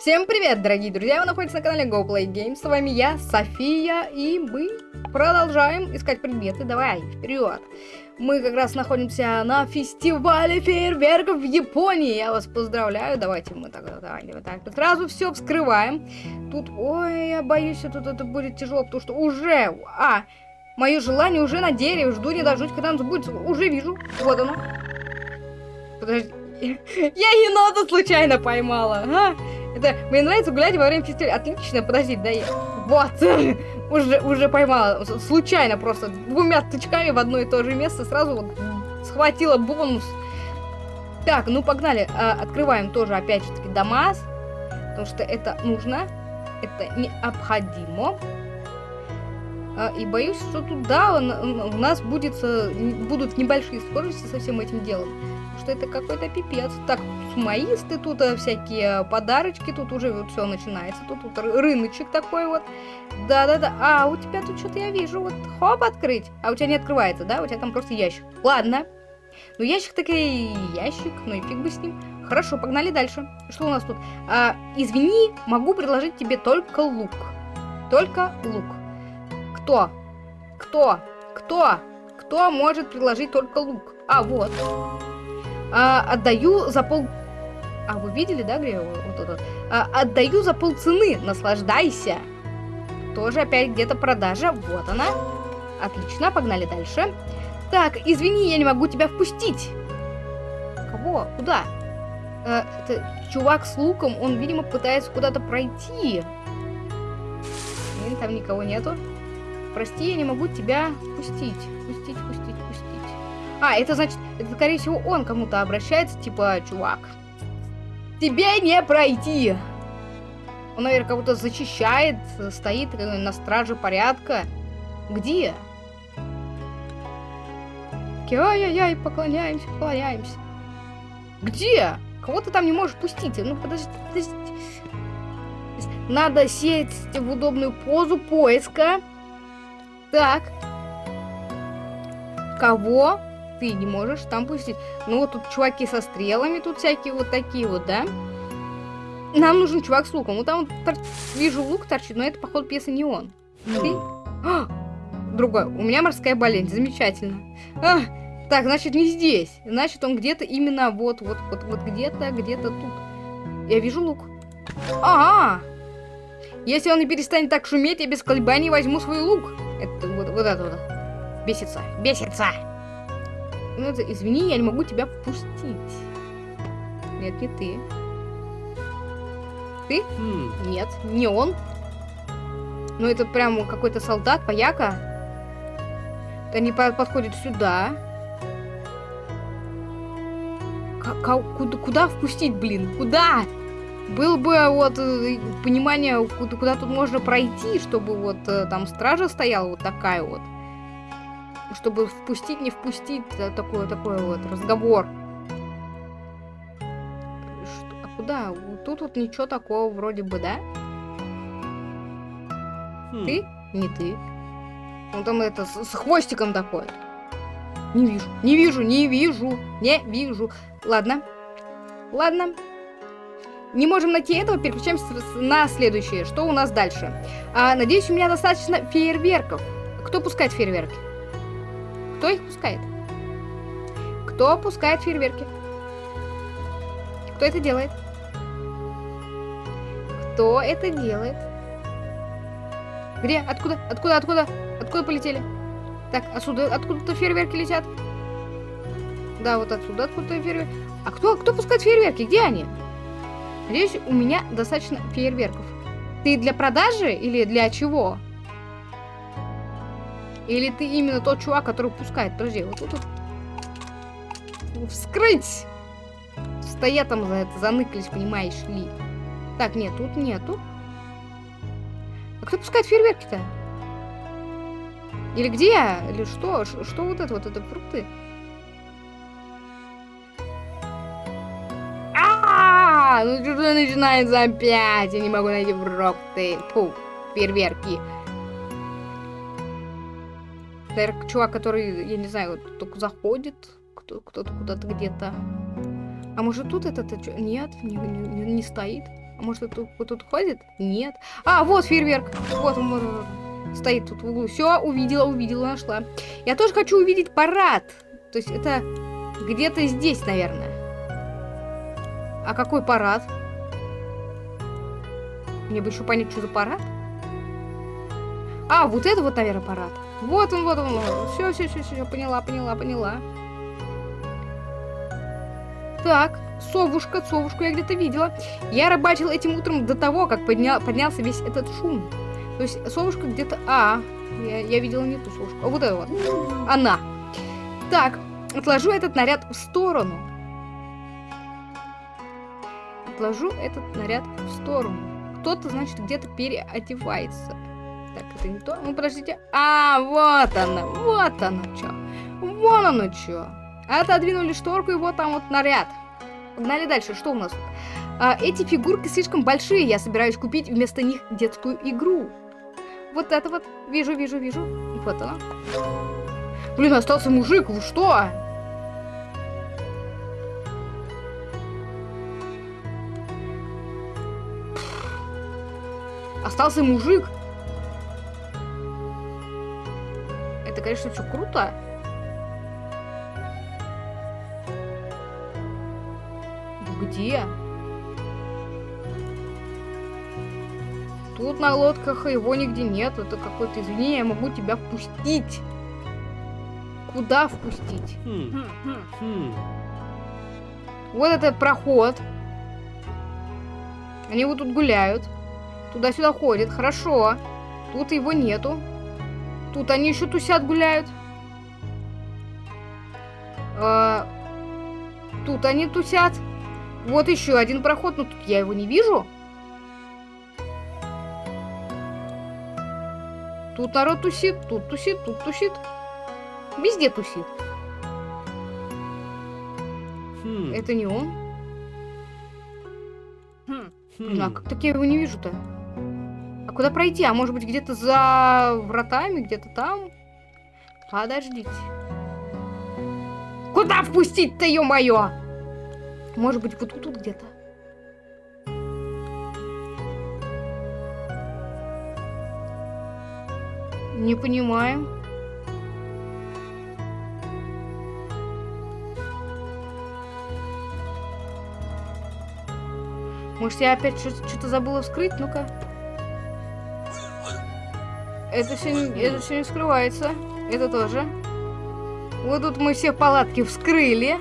Всем привет, дорогие друзья! Вы находитесь на канале GoPlayGames. С вами я, София, и мы продолжаем искать предметы. Давай, вперед! Мы как раз находимся на фестивале фейерверков в Японии. Я вас поздравляю. Давайте мы так, давайте мы так сразу все вскрываем. Тут, ой, я боюсь, тут это будет тяжело, потому что уже, а, мое желание уже на дереве. Жду не дождусь, когда оно будет. Уже вижу. Вот оно. Подожди. Я енота случайно поймала. А? Это мне нравится гулять во время фестиваля. Отлично, подожди, да я... Вот, уже, уже поймала. Случайно просто двумя тычками в одно и то же место сразу вот схватила бонус. Так, ну погнали. А, открываем тоже опять же таки Дамас. Потому что это нужно. Это необходимо. А, и боюсь, что туда у нас будет, будут небольшие сложности со всем этим делом что это какой-то пипец. Так, сумаисты тут, э, всякие подарочки, тут уже вот все начинается. Тут, тут рыночек такой вот. Да-да-да. А, у тебя тут что-то я вижу. Вот, хоп, открыть. А у тебя не открывается, да? У тебя там просто ящик. Ладно. Ну, ящик таки ящик, ну и фиг бы с ним. Хорошо, погнали дальше. Что у нас тут? А, извини, могу предложить тебе только лук. Только лук. Кто? Кто? Кто? Кто может предложить только лук? А, вот а, отдаю за пол... А, вы видели, да, где вот это? А, отдаю за пол цены, наслаждайся. Тоже опять где-то продажа, вот она. Отлично, погнали дальше. Так, извини, я не могу тебя впустить. Кого? Куда? А, это чувак с луком, он, видимо, пытается куда-то пройти. Блин, там никого нету. Прости, я не могу тебя впустить. Впустить, впустить, впустить. А, это значит, это, скорее всего, он кому-то обращается, типа, чувак, тебе не пройти. Он, наверное, кого-то защищает, стоит на страже порядка. Где? Ай-яй-яй, поклоняемся, поклоняемся. Где? Кого ты там не можешь пустить? Ну, подожди, подожди. Надо сесть в удобную позу поиска. Так. Кого? Ты не можешь там пустить. Ну вот тут чуваки со стрелами, тут всякие вот такие вот, да? Нам нужен чувак с луком. Вот там тор... вижу лук торчит, но это, походу, пьеса не он. Ты? А! Другой. У меня морская болезнь. Замечательно. А! Так, значит, не здесь. Значит, он где-то именно вот, вот, вот, вот где-то, где-то тут. Я вижу лук. Ага. Если он не перестанет так шуметь, я без колебаний возьму свой лук. Это вот, вот это вот. Бесится. Бесится. Это, извини, я не могу тебя впустить. Нет, не ты. Ты? Mm. Нет, не он. Ну, это прям какой-то солдат, пояка. Они по подходят сюда. К куда, куда впустить, блин? Куда? Было бы вот э, понимание, куда, куда тут можно пройти, чтобы вот э, там стража стояла вот такая вот чтобы впустить, не впустить такой, такой вот разговор. Что, а куда? Тут вот ничего такого вроде бы, да? Хм. Ты? Не ты. Он там это с, с хвостиком такой. Не вижу, не вижу, не вижу, не вижу. Ладно, ладно. Не можем найти этого, переключаемся на следующее. Что у нас дальше? А, надеюсь, у меня достаточно фейерверков. Кто пускает фейерверки? Кто их пускает? Кто пускает фейерверки? Кто это делает? Кто это делает? Где? Откуда? Откуда? Откуда? Откуда полетели? Так, отсюда, откуда-то фейерверки летят. Да, вот отсюда откуда-то фейерверки. А кто, кто пускает фейерверки? Где они? Надеюсь, у меня достаточно фейерверков. Ты для продажи или для чего? Или ты именно тот чувак, который пускает? Подожди, вот тут вот. Вскрыть! Стоят там за это, заныкались, понимаешь ли. Так, нет, тут нету. А кто пускает фейерверки-то? Или где? Или что? Ш что вот это вот? Это фрукты? А, -а, -а! Ну что начинается опять? Я не могу найти фрукты. Фу, фейерверки. Наверное, чувак, который, я не знаю, только заходит, кто-то куда-то где-то. А может тут этот... Нет, не, не, не стоит. А может, это вот тут ходит? Нет. А, вот фейерверк. Вот он, вот он. Стоит тут в углу. Все, увидела, увидела, нашла. Я тоже хочу увидеть парад. То есть это где-то здесь, наверное. А какой парад? Мне бы еще понять, что за парад. А, вот это вот, наверное, парад. Вот он, вот он. Все, все, все, все, поняла, поняла, поняла. Так, совушка, совушку я где-то видела. Я рыбачил этим утром до того, как поднял, поднялся весь этот шум. То есть совушка где-то... А, я, я видела не ту совушку. А вот это вот. Она. Так, отложу этот наряд в сторону. Отложу этот наряд в сторону. Кто-то, значит, где-то переодевается. Так, это не то. Ну, подождите. А, вот она, вот оно что. Вон оно что. Отодвинули шторку, и вот там вот наряд. Погнали дальше. Что у нас тут? А, эти фигурки слишком большие. Я собираюсь купить вместо них детскую игру. Вот это вот. Вижу, вижу, вижу. Вот она. Блин, остался мужик. Вы что? Остался мужик. Это, конечно, все круто. Где? Тут на лодках его нигде нет. Это какое-то извини, я могу тебя впустить. Куда впустить? Хм. Хм. Вот этот проход. Они вот тут гуляют. Туда-сюда ходят. Хорошо. Тут его нету. Тут они еще тусят, гуляют. А, тут они тусят. Вот еще один проход, но тут я его не вижу. Тут народ тусит, тут тусит, тут тусит. Везде тусит. Хм. Это не он. Хм. А как так я его не вижу-то? Куда пройти? А может быть где-то за вратами, где-то там? Подождите. Куда впустить-то, ё-моё? Может быть, вот тут где-то? Не понимаю. Может, я опять что-то забыла вскрыть? Ну-ка. Это все, не, это все не скрывается. Это тоже. Вот тут мы все палатки вскрыли.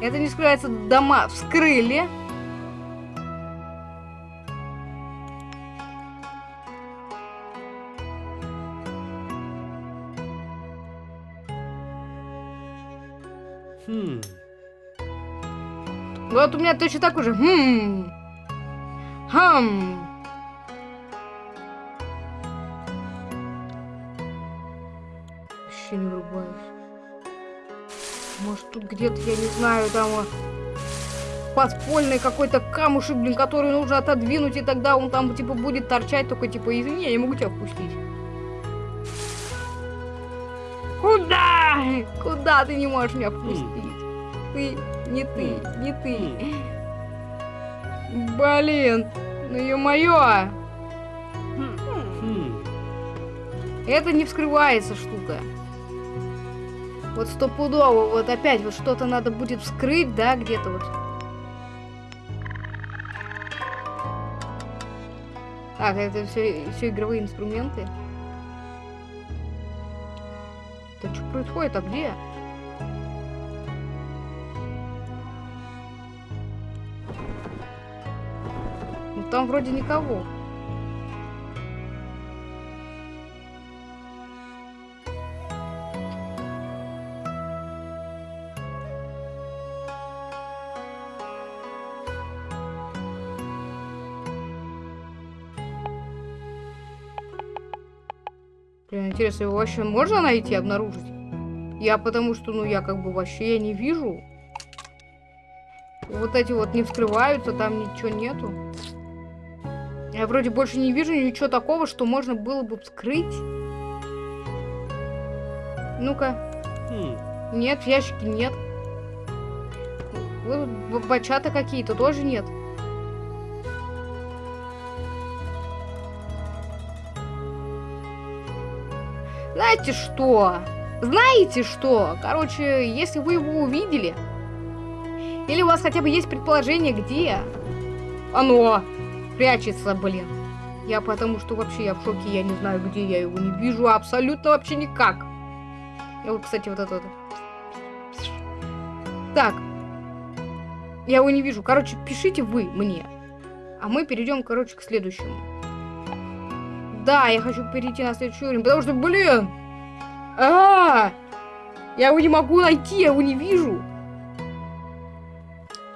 Это не скрывается. Дома вскрыли. Хм. Вот у меня точно так уже. Хм. Хм. Вообще не врубаюсь. Может тут где-то, я не знаю, там подпольный какой-то камушек, блин, который нужно отодвинуть, и тогда он там, типа, будет торчать, только, типа, извини, я не могу тебя впустить. Куда? Куда ты не можешь меня впустить? Ты, не ты, не ты. Блин, ну ё-моё. Хм. Это не вскрывается штука. Вот стопудово, вот опять вот что-то надо будет вскрыть, да, где-то вот. Так, это все, все игровые инструменты. Да что происходит, а где? Ну там вроде никого. Интересно, его вообще можно найти, обнаружить? Я потому что, ну, я как бы вообще я не вижу. Вот эти вот не вскрываются, там ничего нету. Я вроде больше не вижу ничего такого, что можно было бы вскрыть. Ну-ка. Хм. Нет, в ящике нет. Бачата какие-то тоже нет. Знаете что? Знаете что? Короче, если вы его увидели, или у вас хотя бы есть предположение, где оно прячется, блин. Я потому что вообще я в шоке, я не знаю, где я его не вижу, абсолютно вообще никак. И вот, кстати, вот это. Так. Я его не вижу. Короче, пишите вы мне. А мы перейдем, короче, к следующему. Да, я хочу перейти на следующий уровень, потому что, блин! А, -а, -а! Я его не могу найти, я его не вижу.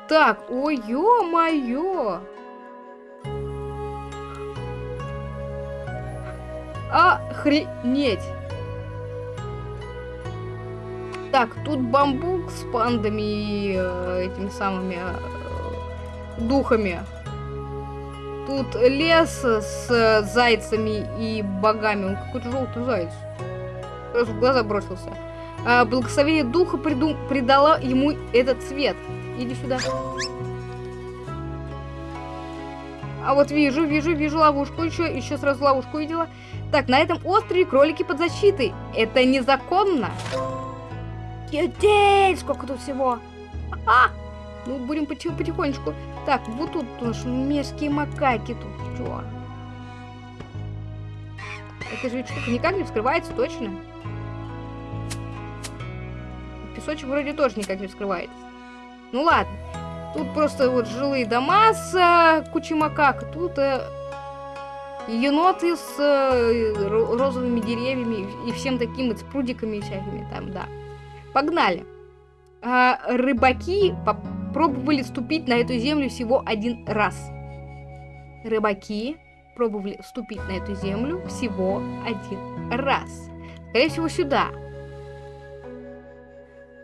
Так, ой, ё-моё! Охренеть! Так, тут бамбук с пандами и э, этими самыми э, духами. Тут лес с э, зайцами и богами. Он какой-то желтый заяц. Просто в глаза бросился. А, благословение духа придум придала ему этот цвет. Иди сюда. А вот вижу, вижу, вижу ловушку. Еще, еще сразу ловушку видела. Так, на этом острове кролики под защитой. Это незаконно. Етей, сколько тут всего. А, ну, будем потихонечку. Так, вот тут наши мерзкие макаки тут. Чё? Это же штука никак не вскрывается, точно? Песочек вроде тоже никак не вскрывается. Ну ладно. Тут просто вот жилые дома с э, кучей макак. Тут э, еноты с э, розовыми деревьями и всем таким, и с прудиками всякими там, да. Погнали. А, рыбаки попробовали ступить на эту землю всего один раз. Рыбаки пробовали вступить на эту землю всего один раз. Скорее всего, сюда.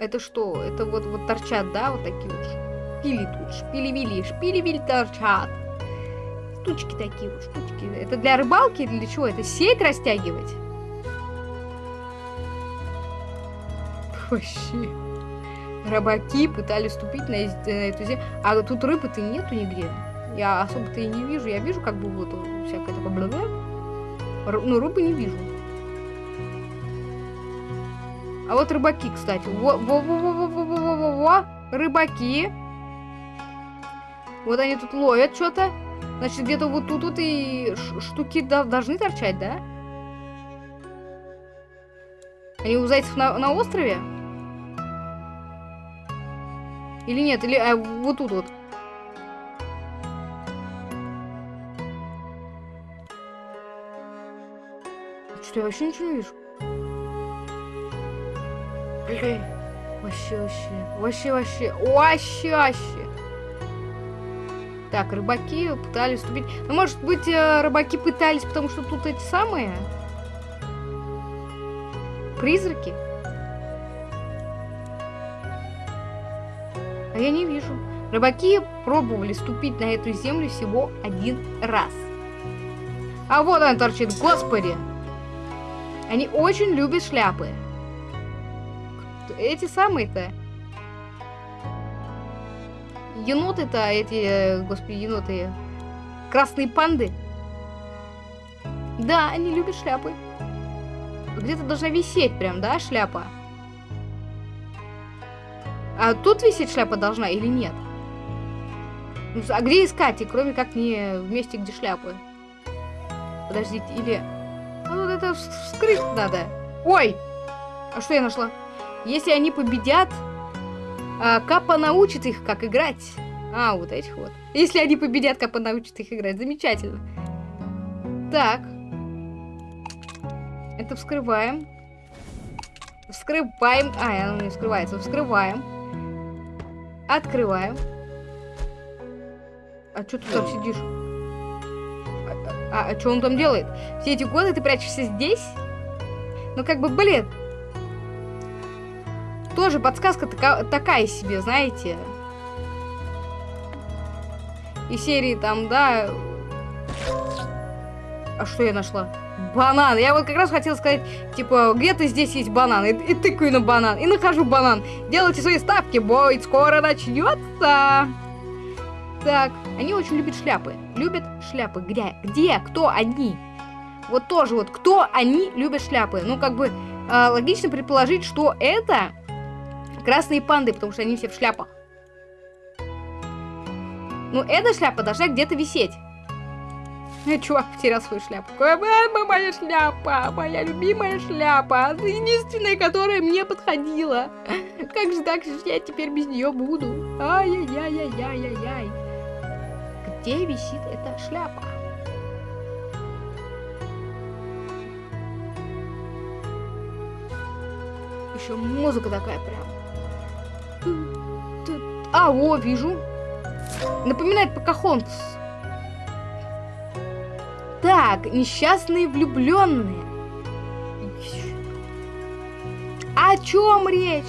Это что? Это вот, вот торчат, да, вот такие вот шпили тут, шпили-вили, шпили-вили торчат. Штучки такие вот, штучки. Это для рыбалки или для чего? Это сеть растягивать? Вообще. Рыбаки пытались ступить на, на эту землю. А тут рыбы-то нету нигде. Я особо-то и не вижу. Я вижу как бы вот всякое такое -бла. но рыбы не вижу. А вот рыбаки, кстати. Во-во-во-во-во-во-во-во. Рыбаки. Вот они тут ловят что-то. Значит, где-то вот тут вот и штуки должны торчать, да? Они у зайцев на, на острове? Или нет? Или а, вот тут вот? Что я вообще ничего не вижу? Вообще, вообще, вообще, вообще, вообще, вообще. Так, рыбаки пытались вступить. Ну, может быть, э, рыбаки пытались, потому что тут эти самые призраки? А я не вижу. Рыбаки пробовали ступить на эту землю всего один раз. А вот он торчит, господи! Они очень любят шляпы эти самые-то. Еноты-то, эти, господи, еноты. Красные панды. Да, они любят шляпы. Где-то должна висеть прям, да, шляпа? А тут висеть шляпа должна или нет? Ну, а где искать, и кроме как не в месте, где шляпы? Подождите, или... А вот это вскрыть надо. Ой! А что я нашла? Если они победят, а, Капа научит их, как играть. А, вот этих вот. Если они победят, Капа научит их играть. Замечательно. Так. Это вскрываем. Вскрываем. А, оно не вскрывается. Вскрываем. Открываем. А что ты там сидишь? А, а, а что он там делает? Все эти годы ты прячешься здесь? Ну, как бы, блин, тоже подсказка така такая себе, знаете. И серии там, да... А что я нашла? Банан. Я вот как раз хотела сказать, типа, где-то здесь есть банан. И, и тыкаю на банан. И нахожу банан. Делайте свои ставки, бой, скоро начнется. Так, они очень любят шляпы. Любят шляпы. Где? Где? Кто они? Вот тоже вот, кто они любят шляпы? Ну, как бы, э, логично предположить, что это красные панды, потому что они все в шляпах. Ну, эта шляпа должна где-то висеть. Э, чувак потерял свою шляпу. Моя шляпа, моя любимая шляпа. Единственная, которая мне подходила. Как же так же я теперь без нее буду? Ай-яй-яй-яй-яй-яй. Где висит эта шляпа? Еще музыка такая прям. А, о, вижу. Напоминает Покахонтс. Так, несчастные влюбленные. О чем речь?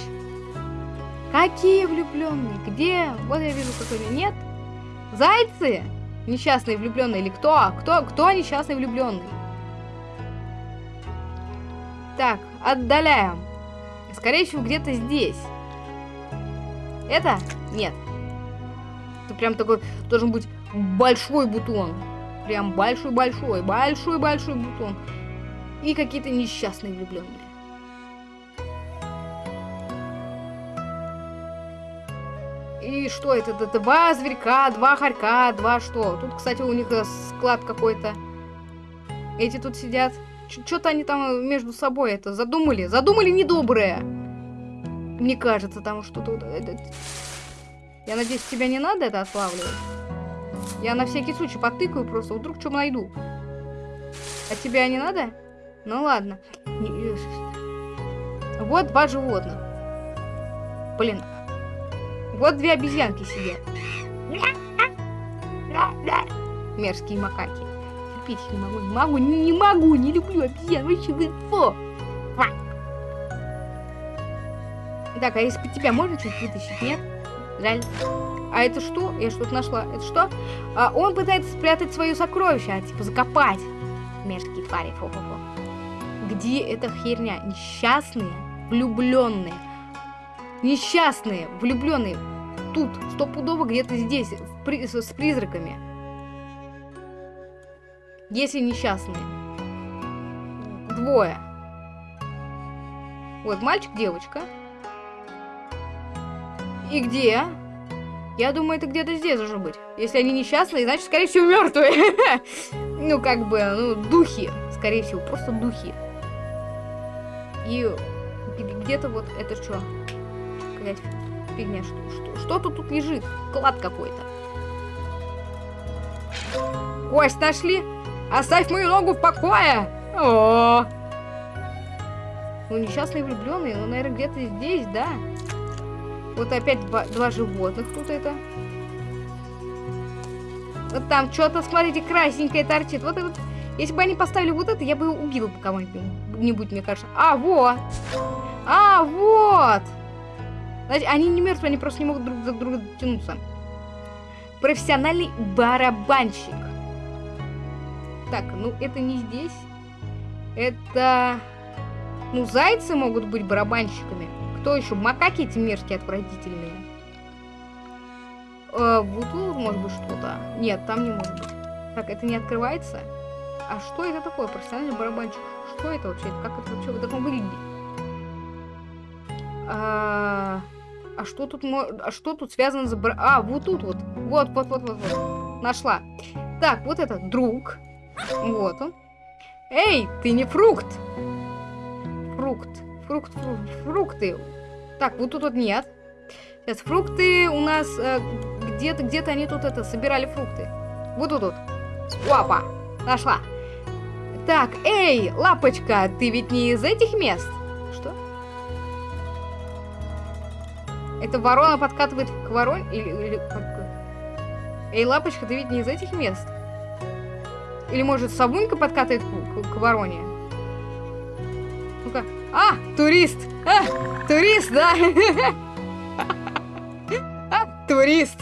Какие влюбленные? Где? Вот я вижу какой-то. Нет? Зайцы? Несчастные влюбленные или кто? Кто? Кто несчастный влюбленный? Так, отдаляем. Скорее всего, где-то здесь. Это? Нет. Это прям такой должен быть большой бутон. Прям большой-большой, большой-большой бутон. И какие-то несчастные влюбленные. И что это? Это два зверька, два хорька, два что? Тут, кстати, у них склад какой-то. Эти тут сидят. Что-то они там между собой это задумали. Задумали недоброе. Мне кажется, там что-то... Я надеюсь, тебя не надо это отлавливать? Я на всякий случай потыкаю просто, вдруг что найду. А тебя не надо? Ну ладно. Э, вот два животных. Блин. Вот две обезьянки сидят. Мерзкие макаки. Терпеть не могу, не могу, не, не могу, не люблю обезьян. Вообще, вы фу. Так, а если тебя можно чуть вытащить, нет? Жаль. А это что? Я что-то нашла. Это что? А, он пытается спрятать свое сокровище, а типа закопать. Мерзкие твари. Фу -фу -фу. Где эта херня? Несчастные, влюбленные. Несчастные, влюбленные. Тут, стопудово где-то здесь, при с призраками. Если несчастные. Двое. Вот мальчик, девочка. И где? Я думаю, это где-то здесь должно быть. Если они несчастные, значит, скорее всего, мертвые. ну, как бы, ну, духи. Скорее всего, просто духи. И где-то вот это что? Какая-то фигня. Что, что, тут лежит? Клад какой-то. Кость нашли? Оставь мою ногу в покое! О! Ну, несчастные влюбленные, ну, наверное, где-то здесь, да? Вот опять два, животных тут это. Вот там что-то, смотрите, красненькое торчит. Вот это. Если бы они поставили вот это, я бы убила кого-нибудь, мне кажется. А, вот. А, вот. Значит, они не мертвые, они просто не могут друг за друга тянуться. Профессиональный барабанщик. Так, ну это не здесь. Это... Ну, зайцы могут быть барабанщиками. Кто еще? Макаки эти мерзкие, отвратительные. Э, вот тут может быть что-то. Нет, там не может быть. Так, это не открывается. А что это такое? Профессиональный барабанчик. Что это вообще? Как это вообще должно выглядеть? А, а что тут а что тут связано с бар... А, вот тут вот. Вот, вот, вот, вот, вот. Нашла. Так, вот это друг. Вот он. Эй, ты не фрукт. Фрукт. Фрукт, фрукты. Так, вот тут вот нет. Сейчас, фрукты у нас э, где-то, где-то они тут это, собирали фрукты. Вот тут вот. Опа, нашла. Так, эй, лапочка, ты ведь не из этих мест? Что? Это ворона подкатывает к вороне? Или, или как? Эй, лапочка, ты ведь не из этих мест? Или, может, Савунька подкатывает к, к, к вороне? А, турист! А, турист, да? А, турист!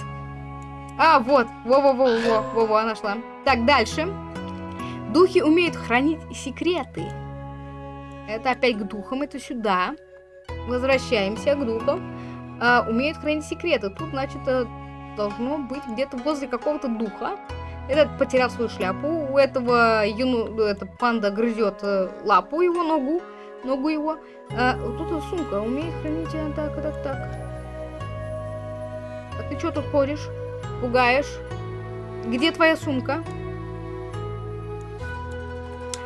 А, вот. Во-во-во-во. Во-во, нашла. Так, дальше. Духи умеют хранить секреты. Это опять к духам, это сюда. Возвращаемся к духам. А, умеют хранить секреты. Тут, значит, э, должно быть где-то возле какого-то духа. Этот потерял свою шляпу. У этого юну, это панда грызет э, лапу его, ногу, ногу его. А, вот тут сумка. Умеет хранить э, так, так, так. А ты что тут ходишь? Пугаешь? Где твоя сумка?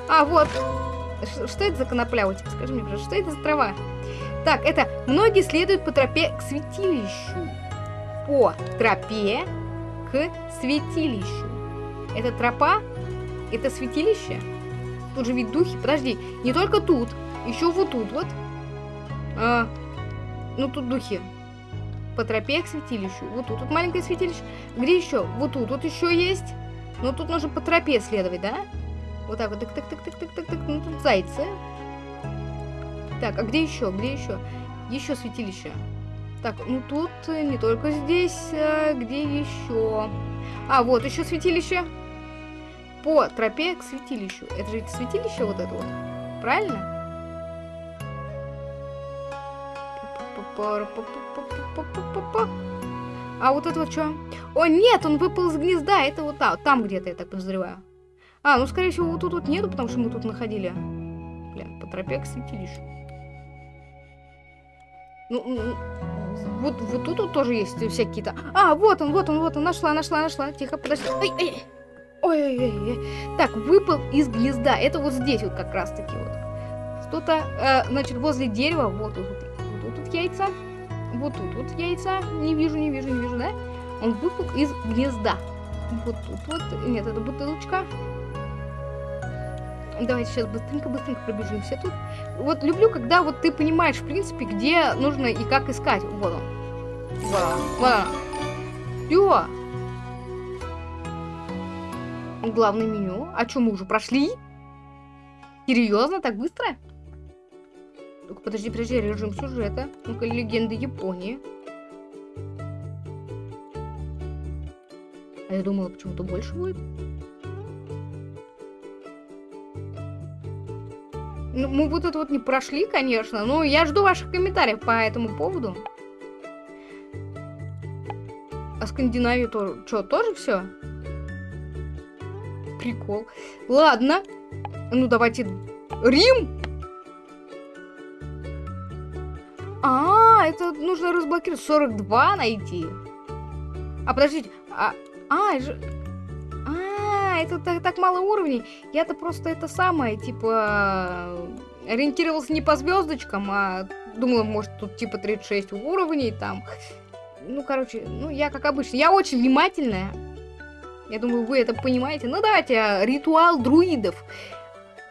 А, вот. Ш- Что это за конопля у тебя? Скажи мне, пожалуйста, что это за трава? Так, это многие следуют по тропе к святилищу. По тропе к святилищу. Это тропа? Это святилище? Тут же ведь духи. Подожди, не только тут, еще вот тут вот. А, ну тут духи. По тропе к святилищу. Вот тут вот маленькое святилище. Где еще? Вот тут вот еще есть. Но тут нужно по тропе следовать, да? Вот так вот. Так, так, так, так, так, так, так. Ну тут зайцы. Так, а где еще? Где еще? Еще святилище. Так, ну тут э, не только здесь, а где еще? А, вот еще святилище. По тропе к святилищу. Это же святилище вот это вот. Правильно? А вот это вот что? О, нет, он выпал из гнезда. Это вот там, там где-то, я так подозреваю. А, ну, скорее всего, вот тут вот нету, потому что мы тут находили. Блин, по тропе к святилищу. Ну, вот, вот тут вот тоже есть всякие-то. А, вот он, вот он, вот он, нашла, нашла, нашла. Тихо, подожди. Ой, ой, ой, ой, ой. Так, выпал из гнезда. Это вот здесь вот как раз-таки вот. Что-то, э, значит, возле дерева. Вот вот, вот яйца. Вот тут вот яйца. Не вижу, не вижу, не вижу, да? Он выпал из гнезда. Вот тут вот. Нет, это бутылочка. Давайте сейчас быстренько-быстренько пробежимся тут. Вот люблю, когда вот ты понимаешь, в принципе, где нужно и как искать. Вот он. Вот он. Вот он. Всё. Главное меню. А что, мы уже прошли? Серьезно? Так быстро? Подожди, подожди, режим сюжета. Ну-ка, легенды Японии. А я думала, почему-то больше будет. Ну, мы вот это вот не прошли, конечно, но я жду ваших комментариев по этому поводу. А Скандинавию тоже, что, тоже все? Прикол. Ладно. Ну, давайте... Рим? А, это нужно разблокировать. 42 найти. А, подождите. А, а, же... А, это так, так мало уровней. Я-то просто это самое, типа, ориентировался не по звездочкам, а думала, может, тут типа 36 уровней там. Ну, короче, ну, я как обычно. Я очень внимательная. Я думаю, вы это понимаете. Ну, давайте, а, ритуал друидов.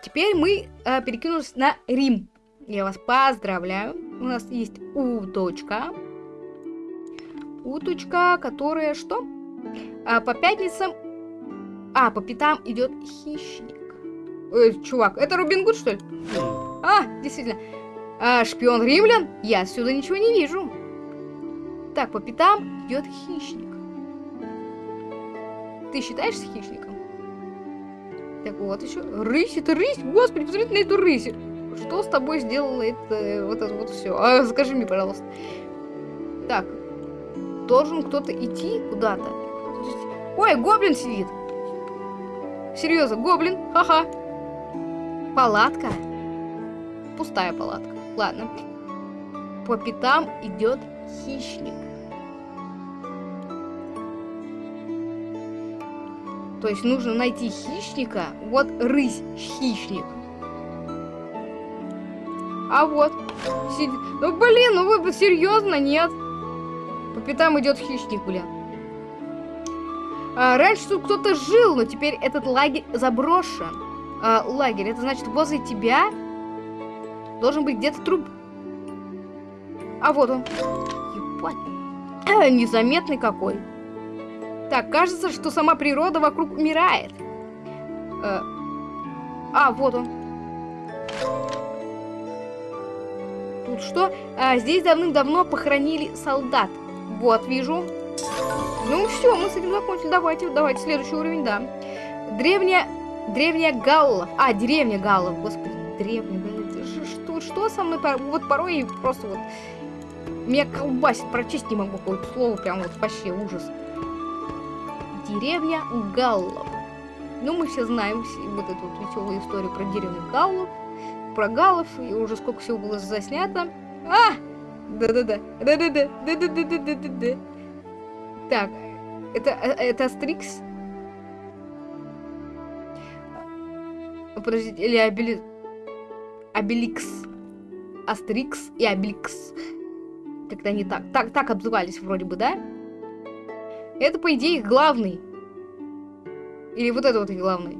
Теперь мы а, перекинулись на Рим. Я вас поздравляю. У нас есть уточка. Уточка, которая что? А, по пятницам а, по пятам идет хищник. Эй, чувак, это Рубин Гуд, что ли? А, действительно. А, шпион римлян? Я отсюда ничего не вижу. Так, по пятам идет хищник. Ты считаешься хищником? Так вот еще. Рысь, это рысь? Господи, посмотрите на эту рысь. Что с тобой сделало это, вот это вот все? А, скажи мне, пожалуйста. Так. Должен кто-то идти куда-то. Ой, гоблин сидит. Серьезно, гоблин, ха-ха. Палатка. Пустая палатка. Ладно. По пятам идет хищник. То есть нужно найти хищника. Вот рысь, хищник. А вот. Сидит. Ну блин, ну вы серьезно, нет? По пятам идет хищник, блин. А, раньше тут кто-то жил, но теперь этот лагерь заброшен. А, лагерь, это значит возле тебя должен быть где-то труп. А вот он. Ебать. А, незаметный какой. Так, кажется, что сама природа вокруг умирает. А, а вот он. Тут что? А, здесь давным-давно похоронили солдат. Вот, вижу. Ну все, мы с этим закончили. Давайте, давайте, следующий уровень, да. Древняя, древняя Галлов. А, деревня Галлов, господи, древняя, блин, что, что со мной, вот порой просто вот меня колбасит, прочесть не могу какое-то слово, прям вот вообще ужас. Деревня Галлов. Ну, мы все знаем вот эту вот веселую историю про деревню Галлов, про Галлов, и уже сколько всего было заснято. А! Да-да-да, да-да-да, да-да-да-да-да-да. Так, это, э, это Астрикс? Подождите, или Обели... Обеликс. Астрикс и Обеликс. Как-то они так, так, так обзывались вроде бы, да? Это, по идее, их главный. Или вот это вот их главный.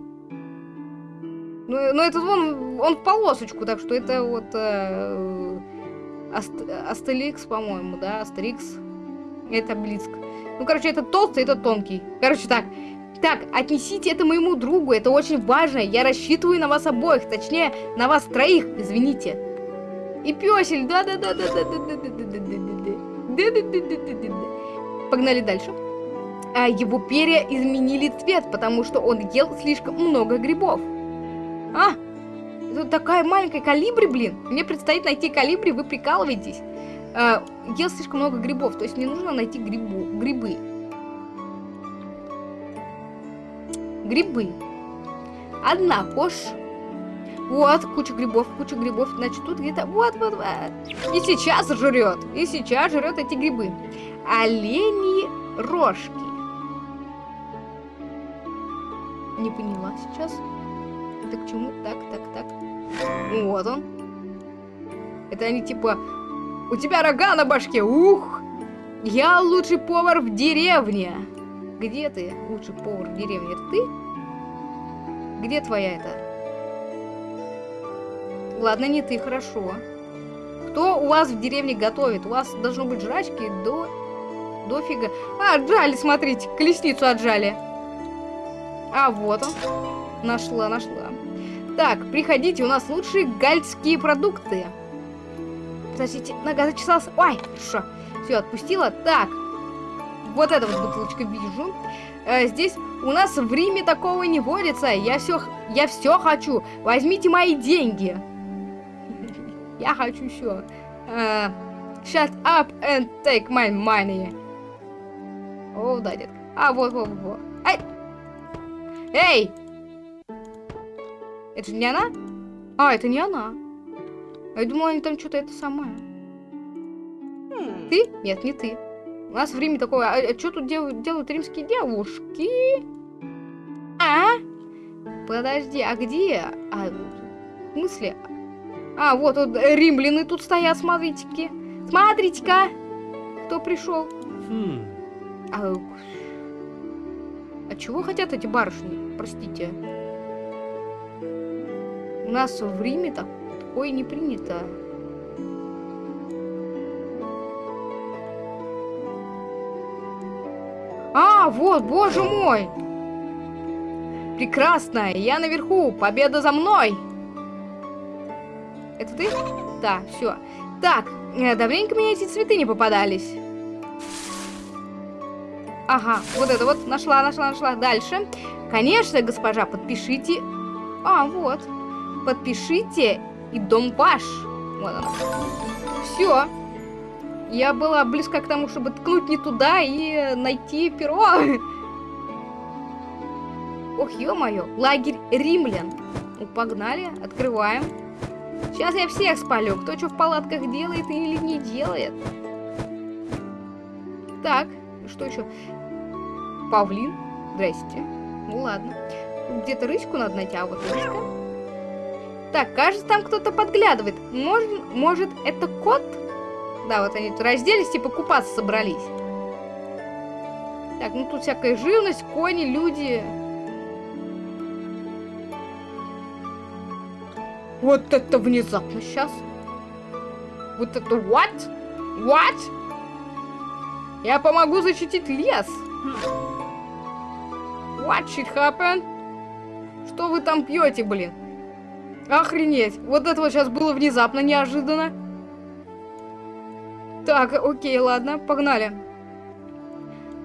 Ну, ну этот он, он в полосочку, так что это вот э, Аст- Астеликс, по-моему, да, Астерикс. Это Блицк. Ну, короче, это толстый, это тонкий. Короче, так. Так, отнесите это моему другу, это очень важно. Я рассчитываю на вас обоих, точнее, на вас троих, извините. И пёсель, да-да-да-да-да-да-да-да-да-да-да. Да-да-да-да-да-да-да. Погнали дальше. А его перья изменили цвет, потому что он ел слишком много грибов. А, это такая маленькая калибри, блин. Мне предстоит найти калибри, вы прикалываетесь. Ел слишком много грибов, то есть мне нужно найти грибу, грибы. Грибы. Однако ж... Вот, куча грибов, куча грибов. Значит, тут где-то... Вот, вот, вот. И сейчас жрет. И сейчас жрет эти грибы. Олени рожки. Не поняла сейчас. Это к чему? Так, так, так. Вот он. Это они типа... У тебя рога на башке, ух! Я лучший повар в деревне. Где ты, лучший повар в деревне? Это ты? Где твоя это? Ладно, не ты, хорошо. Кто у вас в деревне готовит? У вас должно быть жрачки до... Дофига. А, отжали, смотрите, колесницу отжали. А, вот он. Нашла, нашла. Так, приходите, у нас лучшие гальские продукты. Подождите, нога зачесалась. Ой, хорошо. Все, отпустила. Так, вот эта вот бутылочка вижу. Э, здесь у нас в Риме такого не водится. Я все, я все хочу. Возьмите мои деньги. Я хочу все. Shut up and take my money. О, да, детка. А, вот, вот, вот. Ай! Эй! Это же не она? А, это не она. Я думала, они там что-то это самое. Ты? Нет, не ты. У нас в Риме такое. А, что тут делают, делают римские девушки? А? Подожди, а где? А, в смысле? А, вот, вот римляны тут стоят, смотрите-ка. Смотрите-ка. Кто пришел? Хм. А, а чего хотят эти барышни? Простите. У нас в Риме так, такое не принято. А, вот, боже мой! Прекрасно, я наверху, победа за мной! Это ты? Да, все. Так, э, давненько мне эти цветы не попадались. Ага, вот это вот, нашла, нашла, нашла. Дальше. Конечно, госпожа, подпишите. А, вот. Подпишите, и дом ваш. Вот она. Все. Я была близка к тому, чтобы ткнуть не туда и найти перо. Ох, ё-моё, лагерь римлян. Ну, погнали, открываем. Сейчас я всех спалю, кто что в палатках делает или не делает. Так, что еще? Павлин. Здрасте. Ну ладно. Где-то рычку надо найти, а вот рычка. Так, кажется, там кто-то подглядывает. Может, может, это кот? Да, вот они тут разделись, типа купаться собрались. Так, ну тут всякая живность, кони, люди. Вот это внезапно сейчас. Вот это what? What? Я помогу защитить лес. What shit happened? Что вы там пьете, блин? Охренеть. Вот это вот сейчас было внезапно, неожиданно. Так, окей, ладно, погнали.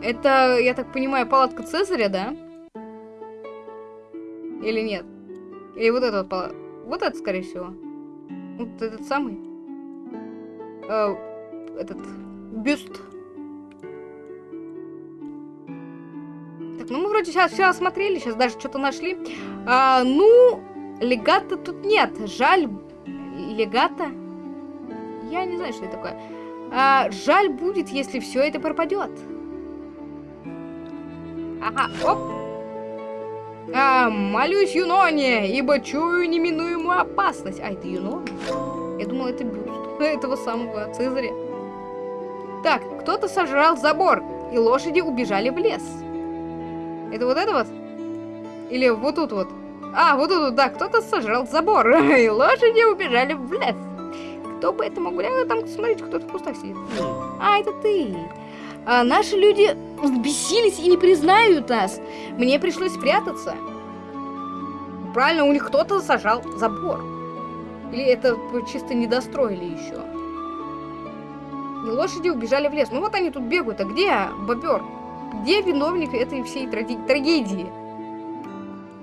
Это, я так понимаю, палатка Цезаря, да? Или нет? Или вот это вот палатка? Вот это, скорее всего. Вот этот самый. Э, этот бюст. Так, ну мы вроде сейчас все осмотрели, сейчас даже что-то нашли. А, ну, легата тут нет. Жаль, легата? Я не знаю, что это такое. А, жаль будет, если все это пропадет. Ага, оп. А, молюсь Юноне, ибо чую неминуемую опасность. А, это Юнон? Я думала, это бюст этого самого Цезаря. Так, кто-то сожрал забор, и лошади убежали в лес. Это вот это вот? Или вот тут вот? А, вот тут да, кто-то сожрал забор, и лошади убежали в лес. Кто бы это мог быть? А, там, смотрите, кто-то в кустах сидит. А, это ты. А, наши люди взбесились и не признают нас. Мне пришлось спрятаться. Правильно, у них кто-то сажал забор. Или это чисто не достроили еще. И лошади убежали в лес. Ну вот они тут бегают. А где бобер? Где виновник этой всей трагедии?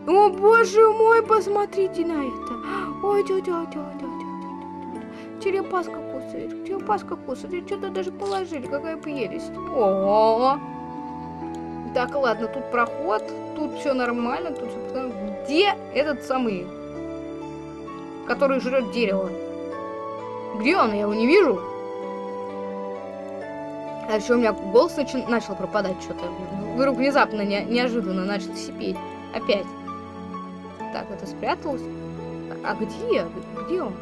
О, боже мой, посмотрите на это. Ой, тетя, тетя, тетя. Черепаска кусает, черепаска кусает. Что-то даже положили, какая прелесть. О, -о, -о. Так, ладно, тут проход, тут все нормально, тут все... Где этот самый, который жрет дерево? Где он? Я его не вижу. А еще у меня голос начал, начал пропадать что-то. Вдруг внезапно, не, неожиданно начал сипеть. Опять. Так, это спряталось. А где? Где он?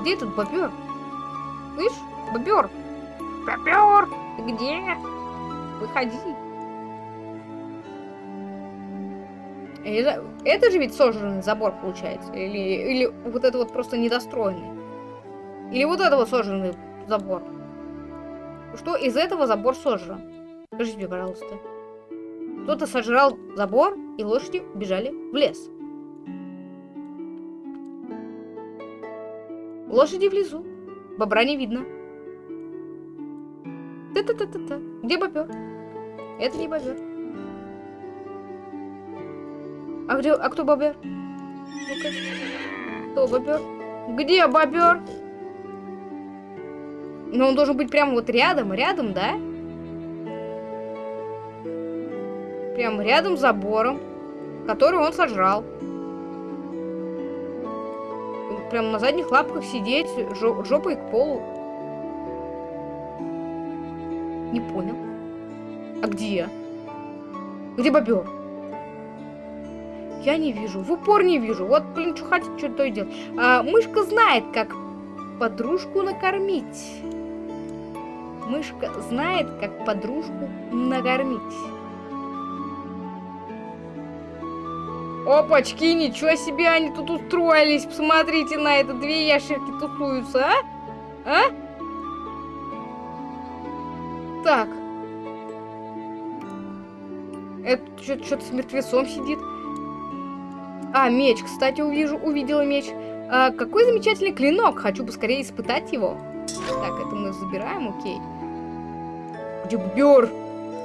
Где этот бобер? Слышь, бобер? Бобер! Ты где? Выходи. Это, это же ведь сожранный забор получается? Или, или вот это вот просто недостроенный? Или вот это вот сожранный забор? что из этого забор сожран. Скажите мне, пожалуйста. Кто-то сожрал забор, и лошади бежали в лес. Лошади внизу. Бобра не видно. Та-та-та-та-та. Где бобер? Это не бобер. А где... А кто бобер? Кто бобер? Где бобер? Но он должен быть прямо вот рядом, рядом, да? Прямо рядом с забором, который он сожрал. Прямо на задних лапках сидеть, жопой к полу. Не понял. А где? Где бобер? Я не вижу. В упор не вижу. Вот, блин, что хотите, что то и делать. А, мышка знает, как подружку накормить. Мышка знает, как подружку накормить. Опачки, ничего себе они тут устроились. Посмотрите на это, две ящерки тусуются, а? А? Так. Это что-то с мертвецом сидит. А, меч, кстати, увижу, увидела меч. А, какой замечательный клинок. Хочу поскорее испытать его. Так, это мы забираем, окей. Где?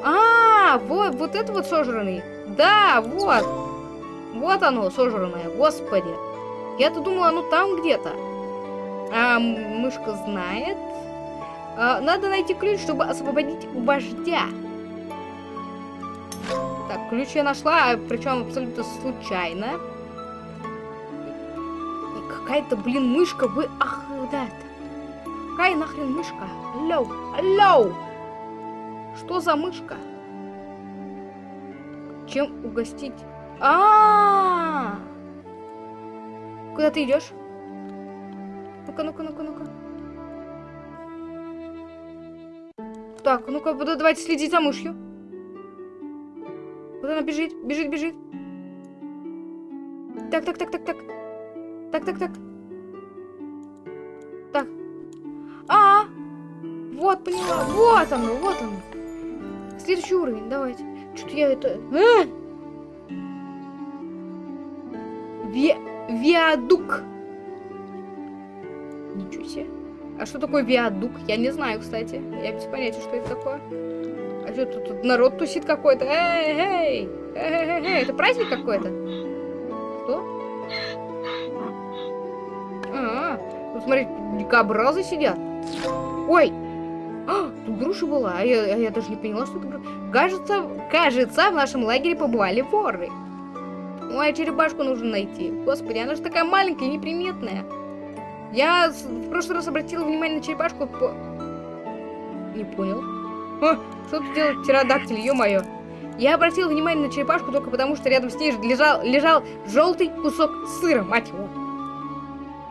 А, вот, вот это вот сожранный. Да, вот. Вот оно, сожранное, господи. Я-то думала, оно там где-то. А, мышка знает. А, надо найти ключ, чтобы освободить вождя. Так, ключ я нашла, причем абсолютно случайно. Какая-то, блин, мышка, вы... Ах, да это. Какая нахрен мышка? Алло, алло! Что за мышка? Чем угостить? А, Куда ты идешь? Ну-ка, ну-ка, ну-ка, ну-ка. Так, ну-ка, давайте следить за мышью. Вот она бежит, бежит, бежит. Так, так, так, так, так. Так, так, так. Так. -а! Вот, поняла. Вот оно, вот оно. Следующий уровень, давайте. Что-то я это... А! Ви... Виадук. Ничего себе. А что такое виадук? Я не знаю, кстати. Я без понятия, что это такое. А что тут, тут народ тусит какой-то? Эй, эй! Эй, эй, эй, это праздник какой-то? Что? А, -а, -а. тут, смотри, дикобразы сидят. Ой! А, тут груша была, а я, а я даже не поняла, что это груша. Кажется, кажется, в нашем лагере побывали воры. Ой, черепашку нужно найти. Господи, она же такая маленькая и неприметная. Я в прошлый раз обратила внимание на черепашку по... Не понял. А, что тут делает птеродактиль, ё-моё. Я обратил внимание на черепашку только потому, что рядом с ней лежал, лежал желтый кусок сыра, мать его.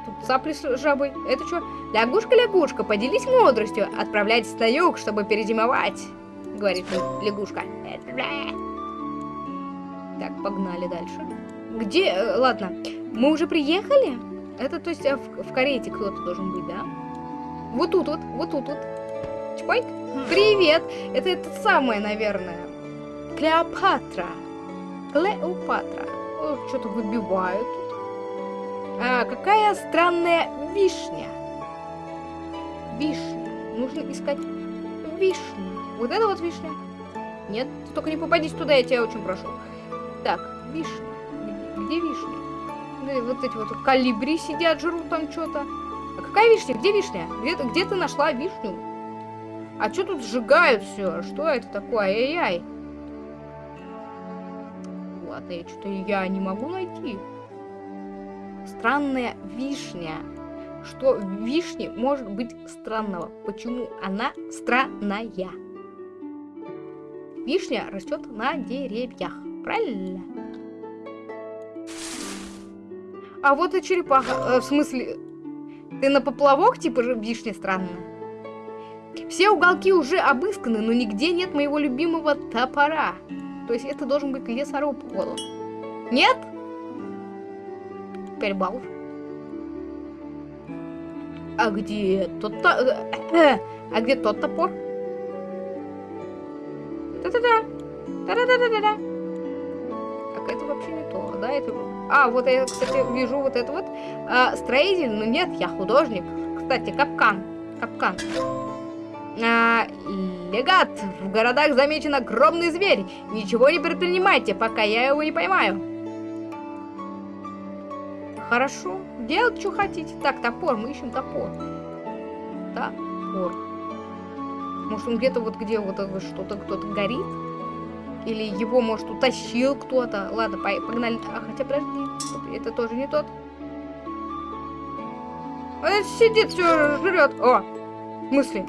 Тут цапли с жабой. Это что? Лягушка-лягушка, поделись мудростью. Отправляйтесь на юг, чтобы перезимовать, говорит лягушка. Так, погнали дальше. Где? Э, ладно, мы уже приехали? Это, то есть, э, в, в карете кто-то должен быть, да? Вот тут вот, вот тут вот. Чпайк. Привет! Это это самое, наверное. Клеопатра. Клеопатра. Что-то выбивают. А, какая странная вишня. Вишня. Нужно искать вишню. Вот это вот вишня. Нет, ты только не попадись туда, я тебя очень прошу. Так, вишня. Где вишня? Вот эти вот калибри сидят, жрут там что-то. А какая вишня? Где вишня? Где, где ты нашла вишню? А что тут сжигают все? Что это такое? Ай-яй. Ладно, я что-то я не могу найти. Странная вишня. Что в вишне может быть странного? Почему она странная? Вишня растет на деревьях. Правильно? А вот и черепаха. Э, в смысле, ты на поплавок типа же вишня странная? Все уголки уже обысканы, но нигде нет моего любимого топора. То есть это должен быть лесоруб, он. Нет? 5 баллов. А где тот то э, А где тот топор? Та-та-да. Та-да-да-да-да. Так, это вообще не то, да? Это... А, вот я, кстати, вижу вот это вот. А, строитель, но нет, я художник. Кстати, капкан. Капкан. А, легат, в городах замечен огромный зверь. Ничего не предпринимайте, пока я его не поймаю. Хорошо, делать, что хотите. Так, топор, мы ищем топор. Топор. Может, он где-то вот где вот что-то кто-то горит? Или его, может, утащил кто-то? Ладно, погнали. А, хотя, подожди, это тоже не тот. Он сидит, все жрет. О, в смысле?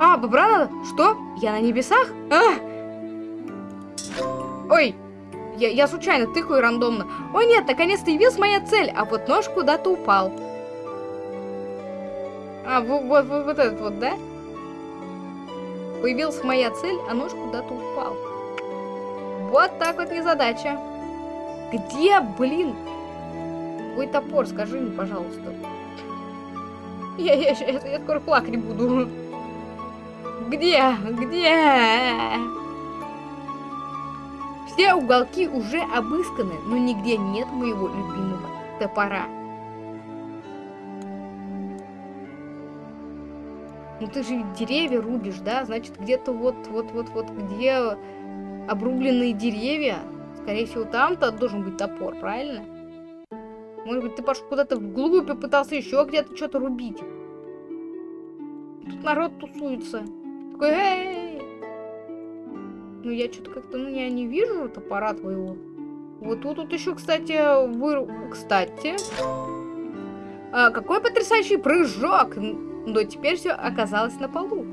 А, бобра надо? Что? Я на небесах? А! Ой, я, я случайно тыкаю рандомно. Ой, нет, наконец-то явилась моя цель, а вот нож куда-то упал. А, вот, вот, вот этот вот, да? Появилась моя цель, а нож куда-то упал. Вот так вот незадача. Где, блин? Твой топор, скажи мне, пожалуйста. Я, я, я, я скоро плакать буду. Где? Где? Все уголки уже обысканы, но нигде нет моего любимого топора. Ну ты же деревья рубишь, да? Значит, где-то вот, вот, вот, вот, где обрубленные деревья, скорее всего, там-то должен быть топор, правильно? Может быть, ты пошел куда-то вглубь и пытался еще где-то что-то рубить. Тут народ тусуется такой, эй! Ну, я что-то как-то, ну, я не вижу топора твоего. Вот тут, тут еще, кстати, вы... Кстати... А, какой потрясающий прыжок! Но теперь все оказалось на полу.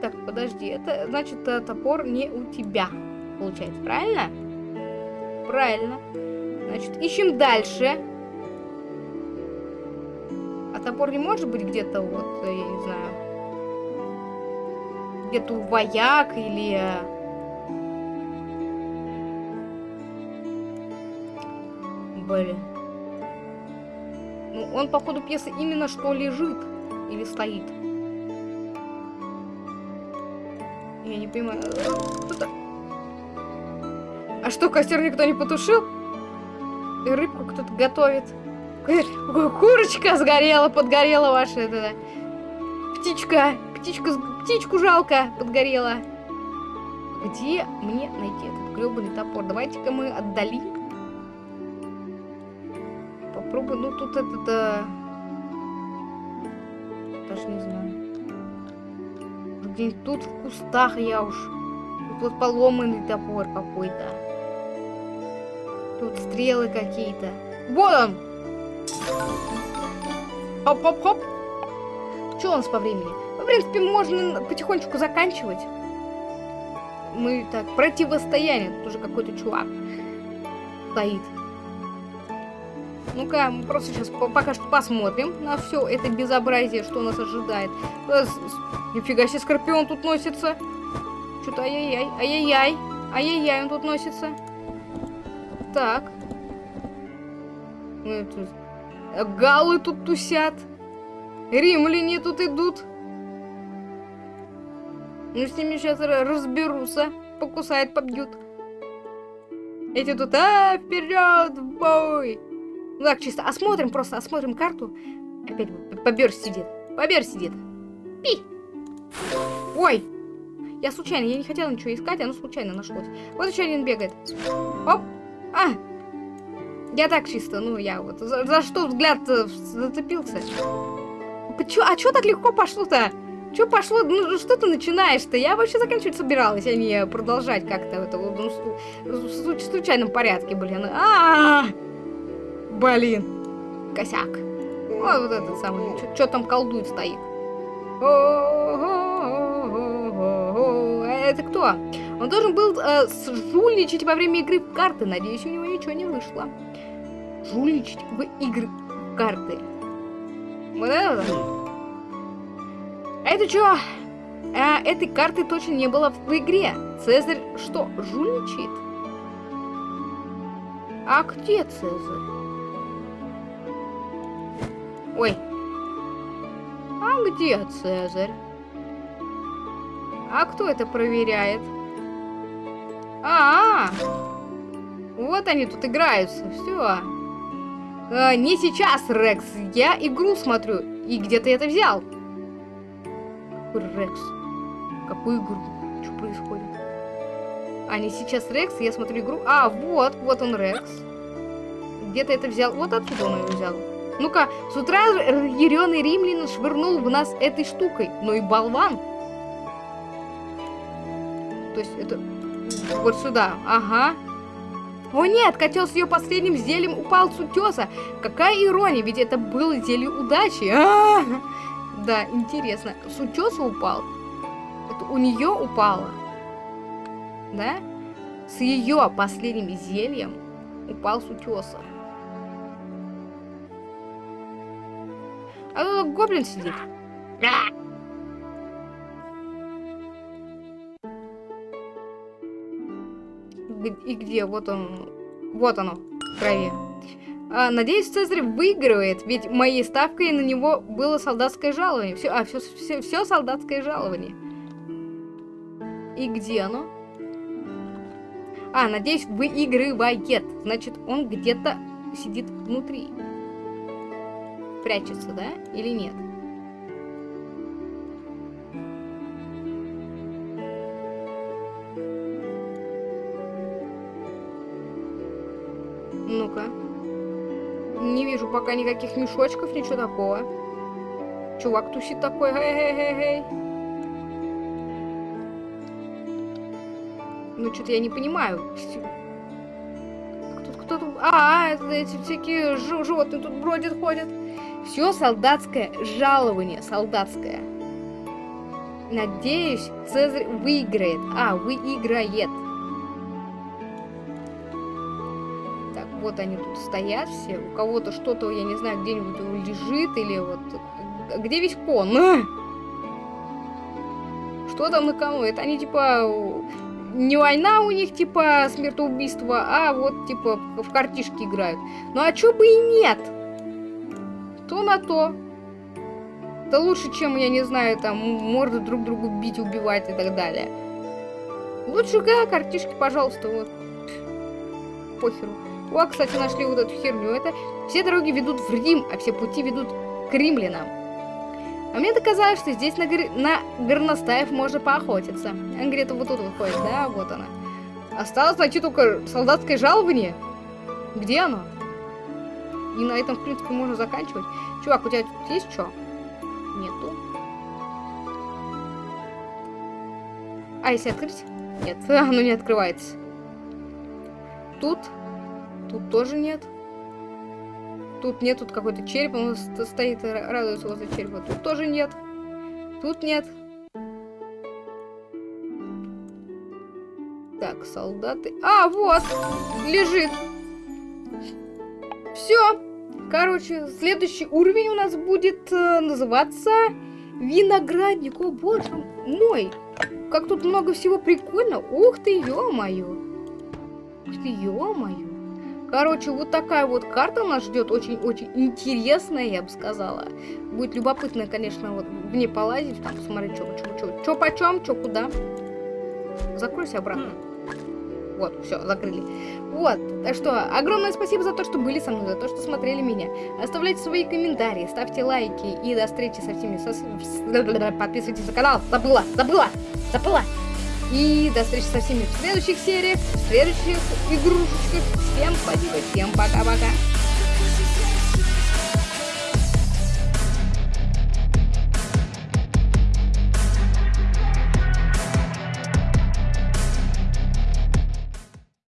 Так, подожди, это значит э, топор не у тебя, получается, правильно? Правильно. Значит, ищем дальше. А топор не может быть где-то вот, я не знаю, где-то у вояк или... Блин. Ну, он, по ходу пьесы, именно что лежит или стоит. Я не понимаю. А что, костер никто не потушил? И рыбку кто-то готовит. Курочка сгорела, подгорела ваша эта птичка. Птичка, птичку жалко подгорела. Где мне найти этот гребаный топор? Давайте-ка мы отдалим. Пробуй, ну тут это, да... Даже не знаю. Где-нибудь тут в кустах я уж. Тут поломанный топор какой-то. Тут стрелы какие-то. Вот он! Хоп-хоп-хоп. Что у нас по времени? В принципе, можно потихонечку заканчивать. Мы так, противостояние. Тут уже какой-то чувак стоит. Ну-ка, мы просто сейчас пока что посмотрим на все это безобразие, что нас ожидает. Э, нифига себе, Скорпион тут носится. Что-то ай-яй-яй, ай-яй-яй, ай-яй-яй, он тут носится. Так. Ну, тут... Галы тут тусят. Римляне тут идут. Ну, с ними сейчас разберутся. Покусают, побьют. Эти тут, а, вперед, в бой! Ну так, чисто осмотрим, просто осмотрим карту. Опять побер сидит. Побер сидит. Пи! Ой! Я случайно, я не хотела ничего искать, оно случайно нашлось. Вот еще один бегает. Оп! А! Я так чисто, ну я вот. За, за что взгляд зацепился? Чё, а чё так легко пошло-то? Чё пошло? Ну что ты начинаешь-то? Я вообще заканчивать собиралась, а не продолжать как-то в это ну, в случайном порядке, блин. А, -а, -а! Блин. Косяк. Ой, вот этот самый. Что там колдует стоит? Это кто? Он должен был э, жульничать во время игры в карты. Надеюсь, у него ничего не вышло. Жульничать в игры в карты. Вот это? А это что? А, этой карты точно не было в игре. Цезарь что, жульничает? А где Цезарь? Ой. А где Цезарь? А кто это проверяет? А, -а, -а. вот они тут играются. Все. А, не сейчас, Рекс. Я игру смотрю. И где ты это взял? Какой Рекс? Какую игру? Что происходит? А, не сейчас Рекс, я смотрю игру. А, вот, вот он Рекс. Где ты это взял? Вот отсюда он ее взял. Ну-ка, с утра разъяренный римлянин швырнул в нас этой штукой. Ну и болван. То есть это вот сюда. Ага. О нет, котел с ее последним зельем упал с утеса. Какая ирония, ведь это было зелье удачи. А -а -а! Да, интересно. С утеса упал? Это у нее упало? Да? С ее последним зельем упал с утеса. А тут гоблин сидит. И где? Вот он. Вот оно. В крови. А, надеюсь, Цезарь выигрывает, ведь моей ставкой на него было солдатское жалование. Все, а, все, все, все солдатское жалование. И где оно? А, надеюсь, выигрывает. Значит, он где-то сидит внутри прячется, да? Или нет? Ну-ка. Не вижу пока никаких мешочков, ничего такого. Чувак тусит такой, эй-эй-эй-эй. Ну, что-то я не понимаю. Кто тут? А, это эти всякие животные тут бродят, ходят. Все солдатское жалование, солдатское. Надеюсь, Цезарь выиграет. А, выиграет. Так, вот они тут стоят все. У кого-то что-то, я не знаю, где-нибудь лежит или вот... Где весь кон? А! Что там на кону? Это они типа... Не война у них, типа, смертоубийство, а вот, типа, в картишки играют. Ну а чё бы и нет? На то. Это лучше, чем, я не знаю, там, морды друг другу бить, убивать и так далее. Лучше, да, картишки, пожалуйста, вот. Похеру. О, кстати, нашли вот эту херню. Это все дороги ведут в Рим, а все пути ведут к римлянам. А мне доказалось, что здесь на, гор... на горностаев можно поохотиться. Она где-то вот тут выходит, да, вот она. Осталось найти только солдатское жалование. Где оно? И на этом, в принципе, можно заканчивать. Чувак, у тебя тут есть что? Нету. А если открыть? Нет, оно не открывается. Тут? Тут тоже нет. Тут нет, тут какой-то череп, он стоит, радуется возле черепа. Тут тоже нет. Тут нет. Так, солдаты. А, вот! Лежит. Все. Короче, следующий уровень у нас будет э, называться виноградник. О, боже мой. Как тут много всего прикольно. Ух ты, ё-моё. Ух ты, ё-моё. Короче, вот такая вот карта нас ждет. Очень-очень интересная, я бы сказала. Будет любопытно, конечно, вот в ней полазить. Там посмотреть, что, что, что, почем, что куда. Закройся обратно. Вот, все, закрыли. Вот, так что огромное спасибо за то, что были со мной, за то, что смотрели меня. Оставляйте свои комментарии, ставьте лайки и до встречи со всеми. Со... Подписывайтесь на канал. Забыла, забыла, забыла. И до встречи со всеми в следующих сериях, в следующих игрушечках. Всем спасибо, всем пока-пока.